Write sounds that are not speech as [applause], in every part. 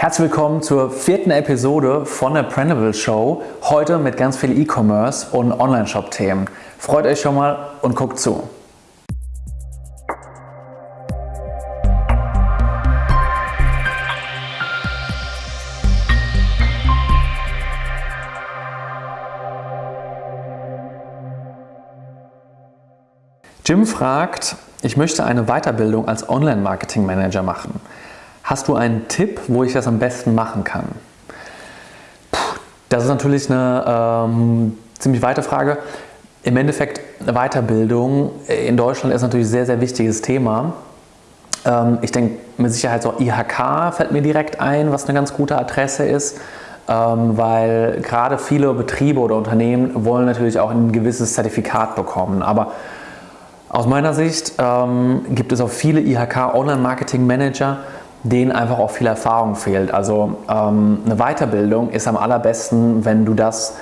Herzlich willkommen zur vierten Episode von der Printable Show. Heute mit ganz viel E-Commerce und Online-Shop-Themen. Freut euch schon mal und guckt zu. Jim fragt, ich möchte eine Weiterbildung als Online-Marketing-Manager machen. Hast du einen Tipp, wo ich das am besten machen kann? Puh, das ist natürlich eine ähm, ziemlich weite Frage. Im Endeffekt, Weiterbildung in Deutschland ist natürlich ein sehr, sehr wichtiges Thema. Ähm, ich denke mit Sicherheit so IHK fällt mir direkt ein, was eine ganz gute Adresse ist, ähm, weil gerade viele Betriebe oder Unternehmen wollen natürlich auch ein gewisses Zertifikat bekommen. Aber aus meiner Sicht ähm, gibt es auch viele IHK Online-Marketing Manager, denen einfach auch viel Erfahrung fehlt. Also ähm, eine Weiterbildung ist am allerbesten, wenn du das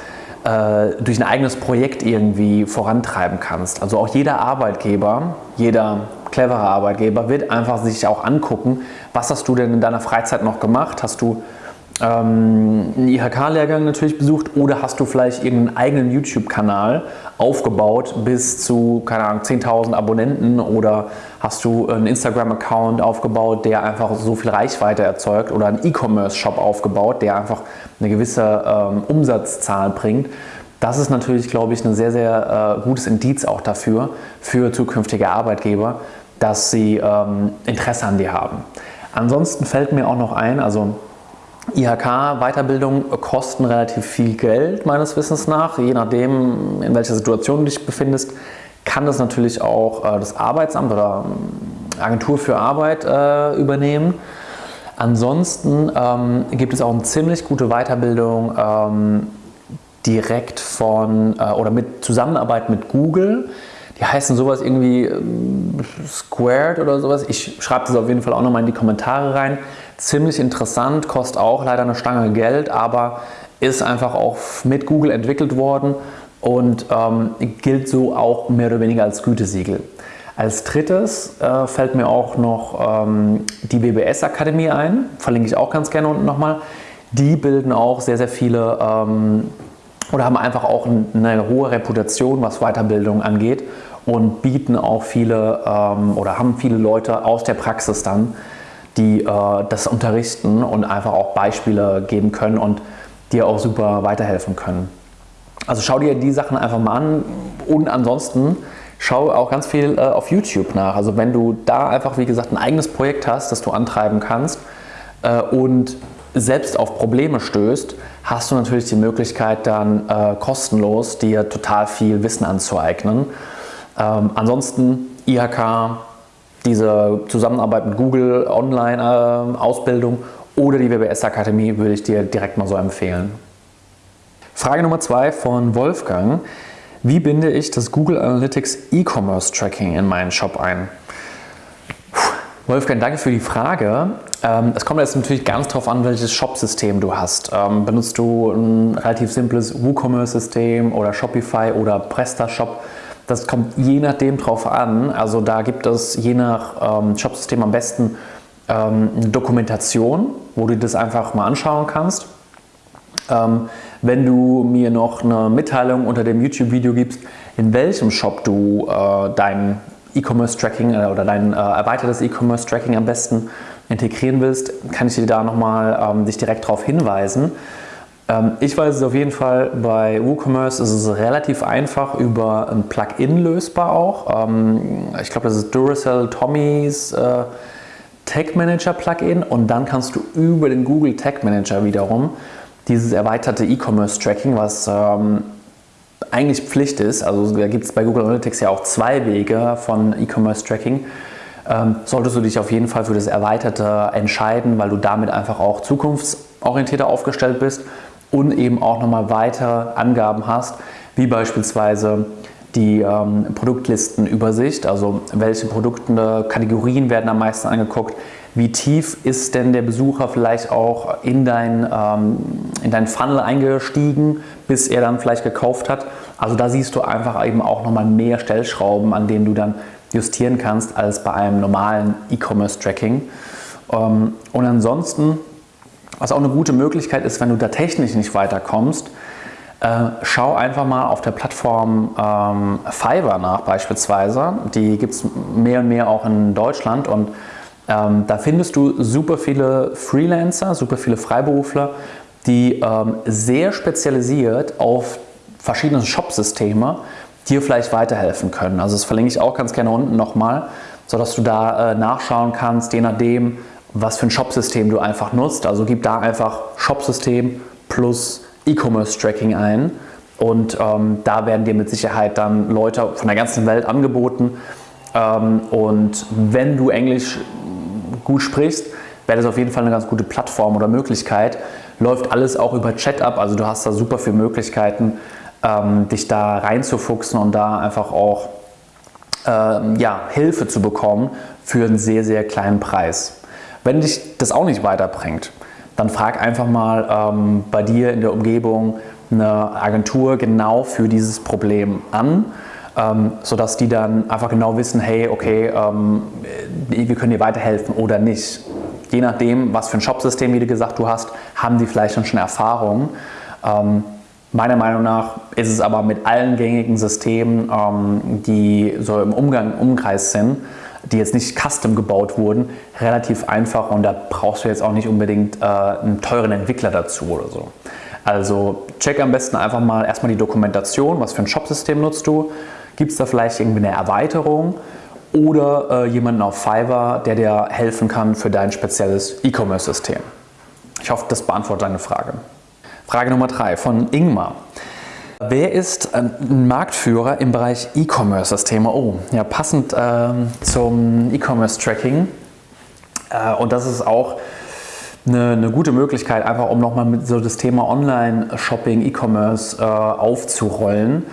äh, durch ein eigenes Projekt irgendwie vorantreiben kannst. Also auch jeder Arbeitgeber, jeder clevere Arbeitgeber wird einfach sich auch angucken, was hast du denn in deiner Freizeit noch gemacht? Hast du ähm, einen IHK-Lehrgang natürlich besucht oder hast du vielleicht irgendeinen eigenen YouTube-Kanal aufgebaut bis zu, keine Ahnung, 10.000 Abonnenten oder hast du einen Instagram-Account aufgebaut, der einfach so viel Reichweite erzeugt oder einen E-Commerce-Shop aufgebaut, der einfach eine gewisse ähm, Umsatzzahl bringt. Das ist natürlich, glaube ich, ein sehr, sehr äh, gutes Indiz auch dafür, für zukünftige Arbeitgeber, dass sie ähm, Interesse an dir haben. Ansonsten fällt mir auch noch ein, also IHK-Weiterbildung kosten relativ viel Geld, meines Wissens nach. Je nachdem, in welcher Situation du dich befindest, kann das natürlich auch äh, das Arbeitsamt oder ähm, Agentur für Arbeit äh, übernehmen. Ansonsten ähm, gibt es auch eine ziemlich gute Weiterbildung ähm, direkt von äh, oder mit Zusammenarbeit mit Google. Die heißen sowas irgendwie Squared oder sowas. Ich schreibe das auf jeden Fall auch nochmal in die Kommentare rein. Ziemlich interessant, kostet auch leider eine Stange Geld, aber ist einfach auch mit Google entwickelt worden und ähm, gilt so auch mehr oder weniger als Gütesiegel. Als drittes äh, fällt mir auch noch ähm, die BBS Akademie ein, verlinke ich auch ganz gerne unten nochmal. Die bilden auch sehr, sehr viele ähm, oder haben einfach auch eine hohe Reputation, was Weiterbildung angeht und bieten auch viele ähm, oder haben viele Leute aus der Praxis dann, die äh, das unterrichten und einfach auch Beispiele geben können und dir auch super weiterhelfen können. Also schau dir die Sachen einfach mal an und ansonsten schau auch ganz viel äh, auf YouTube nach. Also wenn du da einfach, wie gesagt, ein eigenes Projekt hast, das du antreiben kannst äh, und selbst auf Probleme stößt, hast du natürlich die Möglichkeit dann äh, kostenlos dir total viel Wissen anzueignen. Ähm, ansonsten IHK, diese Zusammenarbeit mit Google Online-Ausbildung äh, oder die WBS Akademie würde ich dir direkt mal so empfehlen. Frage Nummer zwei von Wolfgang. Wie binde ich das Google Analytics E-Commerce Tracking in meinen Shop ein? Wolfgang, danke für die Frage. Ähm, es kommt jetzt natürlich ganz darauf an, welches Shop-System du hast. Ähm, benutzt du ein relativ simples WooCommerce-System oder Shopify oder PrestaShop? Das kommt je nachdem drauf an. Also da gibt es je nach ähm, Shopsystem am besten ähm, eine Dokumentation, wo du das einfach mal anschauen kannst. Ähm, wenn du mir noch eine Mitteilung unter dem YouTube-Video gibst, in welchem Shop du äh, dein E-Commerce-Tracking äh, oder dein äh, erweitertes E-Commerce-Tracking am besten integrieren willst, kann ich dir da nochmal ähm, dich direkt darauf hinweisen. Ähm, ich weiß es auf jeden Fall, bei WooCommerce ist es relativ einfach über ein Plugin lösbar auch. Ähm, ich glaube, das ist Duracell Tommys äh, Tag Manager Plugin und dann kannst du über den Google Tag Manager wiederum dieses erweiterte E-Commerce Tracking, was ähm, eigentlich Pflicht ist, also da gibt es bei Google Analytics ja auch zwei Wege von E-Commerce Tracking, solltest du dich auf jeden Fall für das Erweiterte entscheiden, weil du damit einfach auch zukunftsorientierter aufgestellt bist und eben auch nochmal weitere Angaben hast, wie beispielsweise die ähm, Produktlistenübersicht, also welche Produkte, Kategorien werden am meisten angeguckt, wie tief ist denn der Besucher vielleicht auch in dein, ähm, in dein Funnel eingestiegen, bis er dann vielleicht gekauft hat. Also da siehst du einfach eben auch nochmal mehr Stellschrauben, an denen du dann justieren kannst, als bei einem normalen E-Commerce-Tracking. Ähm, und ansonsten Was auch eine gute Möglichkeit ist, wenn du da technisch nicht weiterkommst, äh, schau einfach mal auf der Plattform ähm, Fiverr nach beispielsweise. Die gibt es mehr und mehr auch in Deutschland und ähm, da findest du super viele Freelancer, super viele Freiberufler, die ähm, sehr spezialisiert auf verschiedene Shop-Systeme dir vielleicht weiterhelfen können. Also das verlinke ich auch ganz gerne unten nochmal, sodass du da äh, nachschauen kannst, je nachdem, was für ein Shop-System du einfach nutzt. Also gib da einfach Shop-System plus E-Commerce-Tracking ein und ähm, da werden dir mit Sicherheit dann Leute von der ganzen Welt angeboten. Ähm, und wenn du Englisch gut sprichst, wäre das auf jeden Fall eine ganz gute Plattform oder Möglichkeit. Läuft alles auch über Chat ab, also du hast da super viele Möglichkeiten, ähm, dich da reinzufuchsen und da einfach auch ähm, ja, Hilfe zu bekommen für einen sehr, sehr kleinen Preis. Wenn dich das auch nicht weiterbringt, dann frag einfach mal ähm, bei dir in der Umgebung eine Agentur genau für dieses Problem an, ähm, sodass die dann einfach genau wissen, hey, okay, ähm, wir können dir weiterhelfen oder nicht. Je nachdem, was für ein Shopsystem, wie du gesagt du hast, haben die vielleicht schon Erfahrung. Ähm, Meiner Meinung nach ist es aber mit allen gängigen Systemen, ähm, die so im Umgang, Umkreis sind, die jetzt nicht custom gebaut wurden, relativ einfach und da brauchst du jetzt auch nicht unbedingt äh, einen teuren Entwickler dazu oder so. Also check am besten einfach mal erstmal die Dokumentation, was für ein Shopsystem nutzt du, gibt es da vielleicht irgendwie eine Erweiterung oder äh, jemanden auf Fiverr, der dir helfen kann für dein spezielles E-Commerce-System. Ich hoffe, das beantwortet deine Frage. Frage Nummer drei von Ingmar. Wer ist ein Marktführer im Bereich E-Commerce-Systeme? Oh, ja, passend äh, zum E-Commerce-Tracking. Äh, und das ist auch eine, eine, gute Möglichkeit, einfach um nochmal mit so das Thema Online-Shopping, E-Commerce äh, aufzurollen.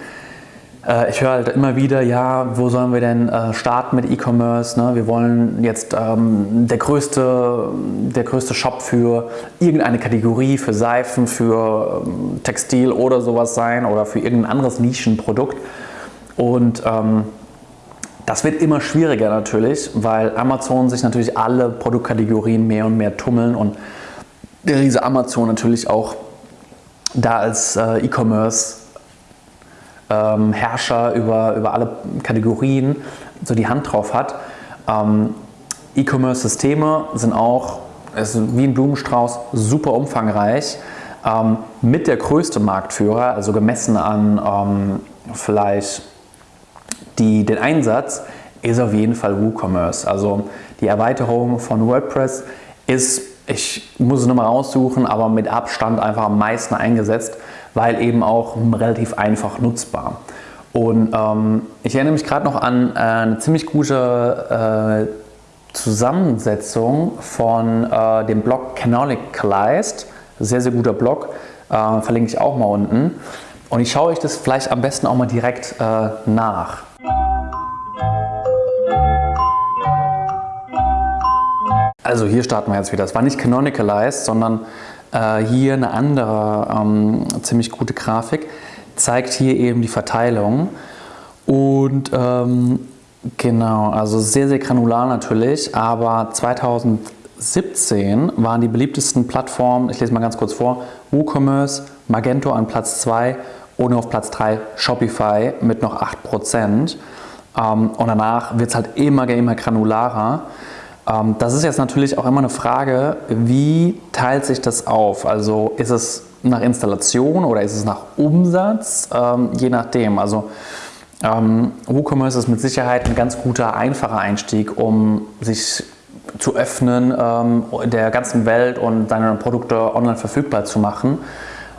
Äh, ich höre halt immer wieder, ja, wo sollen wir denn äh, starten mit E-Commerce? Ne? Wir wollen jetzt ähm, der, größte, der größte Shop für irgendeine Kategorie, für Seifen, für ähm, Textil oder sowas sein oder für irgendein anderes Nischenprodukt. Und ähm, das wird immer schwieriger natürlich, weil Amazon sich natürlich alle Produktkategorien mehr und mehr tummeln und der riese Amazon natürlich auch da als äh, E-Commerce ähm, Herrscher über, über alle Kategorien so die Hand drauf hat. Ähm, E-Commerce-Systeme sind auch, ist wie ein Blumenstrauß, super umfangreich. Ähm, mit der größte Marktführer, also gemessen an ähm, vielleicht die, den Einsatz, ist auf jeden Fall WooCommerce. Also die Erweiterung von WordPress ist, ich muss es nochmal raussuchen, aber mit Abstand einfach am meisten eingesetzt weil eben auch relativ einfach nutzbar. Und ähm, ich erinnere mich gerade noch an äh, eine ziemlich gute äh, Zusammensetzung von äh, dem Blog Canonicalized. Sehr, sehr guter Blog, äh, verlinke ich auch mal unten. Und ich schaue euch das vielleicht am besten auch mal direkt äh, nach. Also hier starten wir jetzt wieder. Es war nicht Canonicalized, sondern äh, hier eine andere ähm, ziemlich gute Grafik, zeigt hier eben die Verteilung und ähm, genau, also sehr, sehr granular natürlich, aber 2017 waren die beliebtesten Plattformen, ich lese mal ganz kurz vor, WooCommerce, Magento an Platz 2 und auf Platz 3 Shopify mit noch 8%. Ähm, und danach wird es halt immer, immer granularer. Ähm, das ist jetzt natürlich auch immer eine Frage, wie teilt sich das auf? Also ist es nach Installation oder ist es nach Umsatz? Ähm, je nachdem. Also ähm, WooCommerce ist mit Sicherheit ein ganz guter, einfacher Einstieg, um sich zu öffnen ähm, der ganzen Welt und seine Produkte online verfügbar zu machen.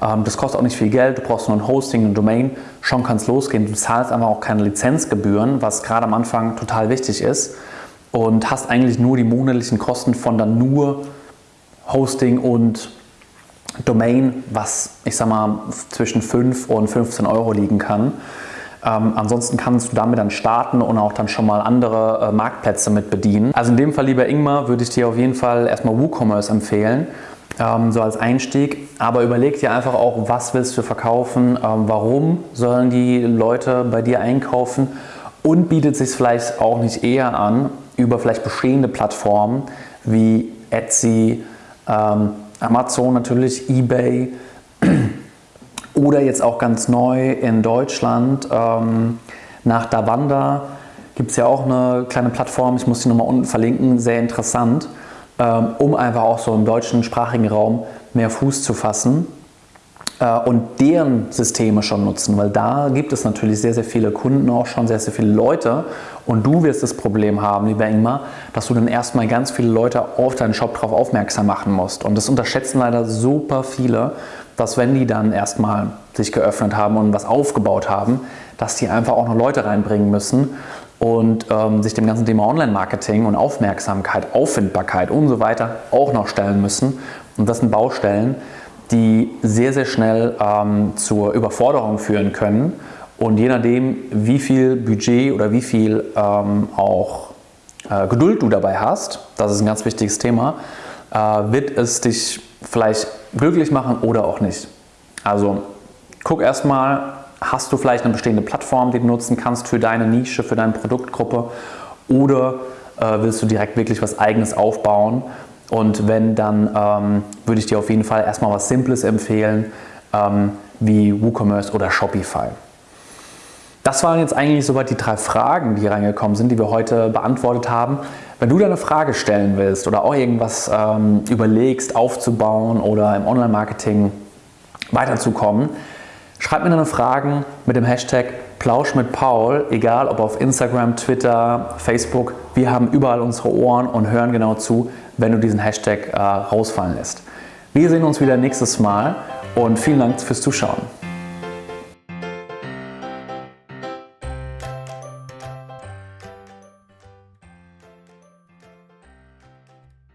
Ähm, das kostet auch nicht viel Geld, du brauchst nur ein Hosting, eine Domain, schon kann es losgehen. Du zahlst einfach auch keine Lizenzgebühren, was gerade am Anfang total wichtig ist und hast eigentlich nur die monatlichen Kosten von dann nur Hosting und Domain, was ich sag mal zwischen 5 und 15 Euro liegen kann. Ähm, ansonsten kannst du damit dann starten und auch dann schon mal andere äh, Marktplätze mit bedienen. Also in dem Fall, lieber Ingmar, würde ich dir auf jeden Fall erstmal WooCommerce empfehlen, ähm, so als Einstieg. Aber überleg dir einfach auch, was willst du verkaufen, ähm, warum sollen die Leute bei dir einkaufen und bietet sich vielleicht auch nicht eher an, über vielleicht bestehende Plattformen wie Etsy, ähm, Amazon natürlich, eBay [clears throat] oder jetzt auch ganz neu in Deutschland ähm, nach Davanda gibt es ja auch eine kleine Plattform, ich muss die nochmal unten verlinken, sehr interessant, ähm, um einfach auch so im deutschen sprachigen Raum mehr Fuß zu fassen und deren Systeme schon nutzen, weil da gibt es natürlich sehr, sehr viele Kunden auch schon, sehr, sehr viele Leute und du wirst das Problem haben, lieber Ingmar, dass du dann erstmal ganz viele Leute auf deinen Shop drauf aufmerksam machen musst und das unterschätzen leider super viele, dass wenn die dann erstmal sich geöffnet haben und was aufgebaut haben, dass die einfach auch noch Leute reinbringen müssen und ähm, sich dem ganzen Thema Online-Marketing und Aufmerksamkeit, Auffindbarkeit und so weiter auch noch stellen müssen. Und das sind Baustellen, die sehr, sehr schnell ähm, zur Überforderung führen können. Und je nachdem, wie viel Budget oder wie viel ähm, auch äh, Geduld du dabei hast, das ist ein ganz wichtiges Thema, äh, wird es dich vielleicht glücklich machen oder auch nicht. Also guck erstmal, hast du vielleicht eine bestehende Plattform, die du nutzen kannst für deine Nische, für deine Produktgruppe oder äh, willst du direkt wirklich was eigenes aufbauen und wenn, dann ähm, würde ich dir auf jeden Fall erstmal was Simples empfehlen, ähm, wie WooCommerce oder Shopify. Das waren jetzt eigentlich soweit die drei Fragen, die reingekommen sind, die wir heute beantwortet haben. Wenn du deine Frage stellen willst oder auch irgendwas ähm, überlegst aufzubauen oder im Online-Marketing weiterzukommen, schreib mir deine Fragen mit dem Hashtag Plausch mit Paul, egal ob auf Instagram, Twitter, Facebook. Wir haben überall unsere Ohren und hören genau zu, wenn du diesen Hashtag äh, rausfallen lässt. Wir sehen uns wieder nächstes Mal und vielen Dank fürs Zuschauen.